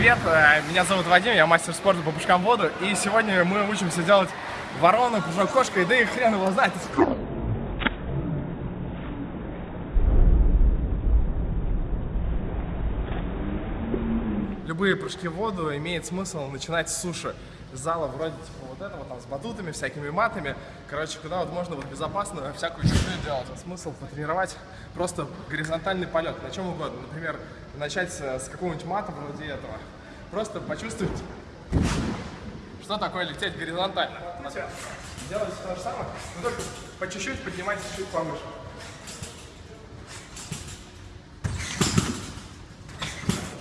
Привет, э, меня зовут Вадим, я мастер спорта по прыжкам в воду, и сегодня мы учимся делать ворону, прыжок кошкой, да и хрен его знает. Любые прыжки в воду имеет смысл начинать с суши. Зала вроде типа вот этого, там с батутами, всякими матами. Короче, куда вот можно вот безопасно всякую чужую делать. Смысл потренировать просто горизонтальный полет, на чем угодно. Например, начать с, какого-нибудь мата вроде этого. Просто почувствовать, что такое лететь горизонтально. Делайте то же самое, но только по чуть-чуть поднимайтесь чуть повыше.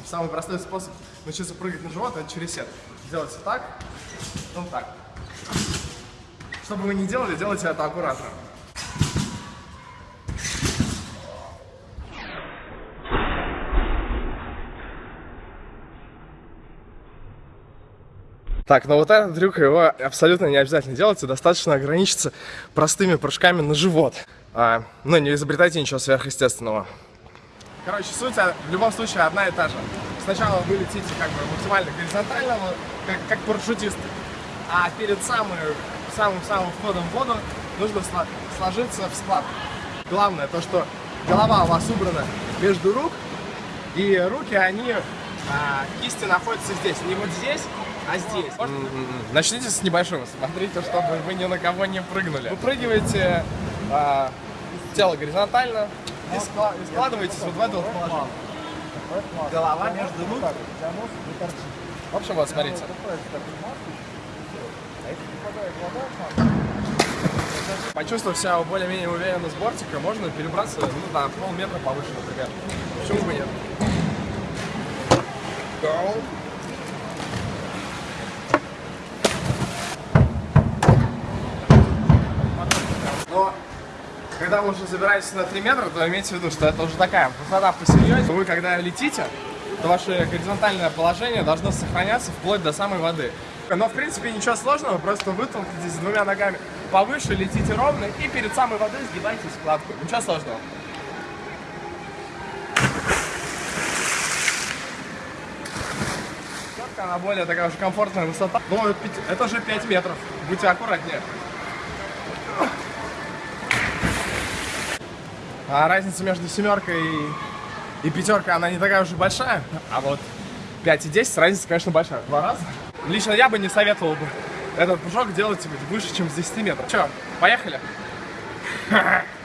Самый простой способ научиться прыгать на живот, это через сет. Делайте так, потом так. Что бы вы ни делали, делайте это аккуратно. Так, но вот этот трюк его абсолютно не обязательно делать, и достаточно ограничиться простыми прыжками на живот. А, ну, не изобретайте ничего сверхъестественного. Короче, суть а, в любом случае одна и та же. Сначала вы летите как бы максимально горизонтально, вот, как, как парашютист, а перед самым-самым входом в воду нужно сложиться в склад. Главное то, что голова у вас убрана между рук, и руки, они, а, кисти находятся здесь, не вот здесь, а здесь. -hmm. Начните с небольшого, смотрите, чтобы вы ни на кого не прыгнули. Выпрыгиваете а, тело горизонтально, и, складываетесь вот в это вот положение. Голова между рук. В общем, вот, смотрите. Почувствовав себя более-менее уверенно с бортика, можно перебраться ну, на полметра повыше, например. Почему бы нет? Go. Но когда вы уже забираетесь на 3 метра, то имейте в виду, что это уже такая высота посерьезнее. Вы когда летите, то ваше горизонтальное положение должно сохраняться вплоть до самой воды. Но в принципе ничего сложного, просто вытолкнитесь двумя ногами повыше, летите ровно и перед самой водой сгибайте складку. Ничего сложного. Она более такая уже комфортная высота. Но это уже 5 метров. Будьте аккуратнее. А разница между семеркой и, и пятеркой, она не такая уж и большая. А вот 5 и 10, разница, конечно, большая. Два раза. Лично я бы не советовал бы этот прыжок делать выше, чем с 10 метров. Че, поехали?